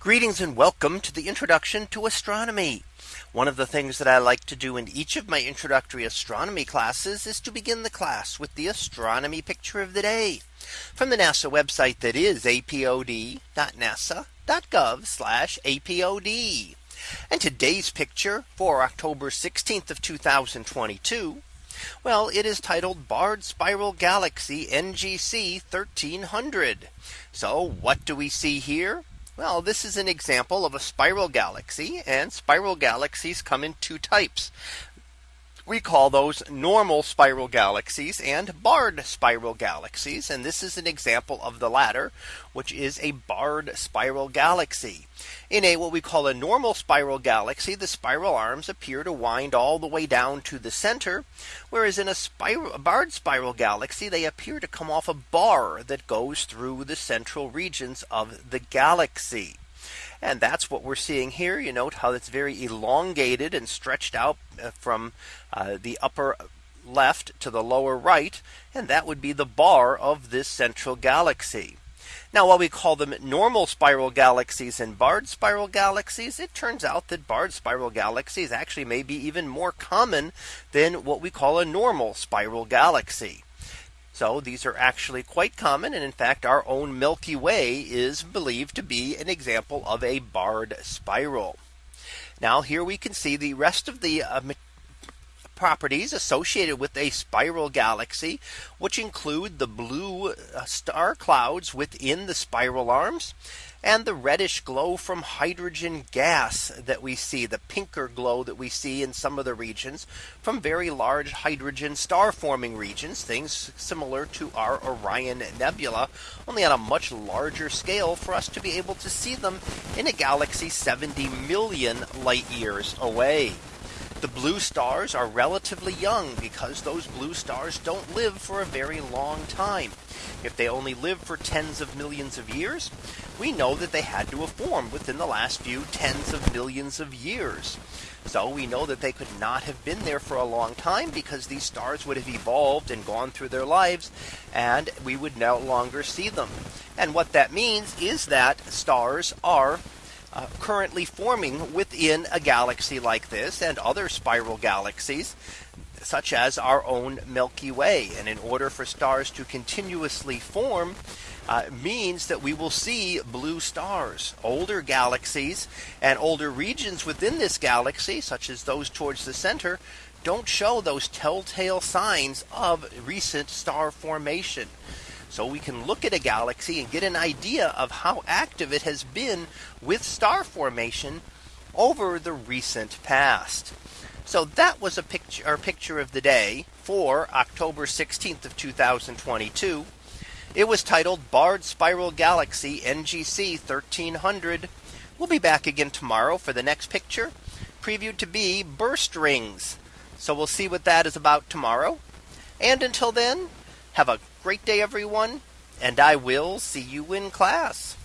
Greetings and welcome to the introduction to astronomy. One of the things that I like to do in each of my introductory astronomy classes is to begin the class with the astronomy picture of the day from the NASA website that is apod.nasa.gov apod. And today's picture for October 16th of 2022. Well, it is titled Barred Spiral Galaxy NGC 1300. So what do we see here? Well, this is an example of a spiral galaxy and spiral galaxies come in two types. We call those normal spiral galaxies and barred spiral galaxies. And this is an example of the latter, which is a barred spiral galaxy. In a what we call a normal spiral galaxy, the spiral arms appear to wind all the way down to the center. Whereas in a spiral a barred spiral galaxy, they appear to come off a bar that goes through the central regions of the galaxy. And that's what we're seeing here. You note how it's very elongated and stretched out uh, from uh, the upper left to the lower right. And that would be the bar of this central galaxy. Now while we call them normal spiral galaxies and barred spiral galaxies, it turns out that barred spiral galaxies actually may be even more common than what we call a normal spiral galaxy. So these are actually quite common. And in fact, our own Milky Way is believed to be an example of a barred spiral. Now here we can see the rest of the uh, properties associated with a spiral galaxy, which include the blue uh, star clouds within the spiral arms and the reddish glow from hydrogen gas that we see the pinker glow that we see in some of the regions from very large hydrogen star forming regions things similar to our Orion Nebula only on a much larger scale for us to be able to see them in a galaxy 70 million light years away. The blue stars are relatively young because those blue stars don't live for a very long time. If they only live for tens of millions of years, we know that they had to have formed within the last few tens of millions of years. So we know that they could not have been there for a long time because these stars would have evolved and gone through their lives and we would no longer see them. And what that means is that stars are uh, currently forming within a galaxy like this and other spiral galaxies such as our own Milky Way. And in order for stars to continuously form uh, means that we will see blue stars, older galaxies and older regions within this galaxy, such as those towards the center, don't show those telltale signs of recent star formation. So we can look at a galaxy and get an idea of how active it has been with star formation over the recent past. So that was a picture or picture of the day for October 16th of 2022. It was titled Barred Spiral Galaxy NGC 1300. We'll be back again tomorrow for the next picture previewed to be burst rings. So we'll see what that is about tomorrow. And until then, have a great day, everyone, and I will see you in class.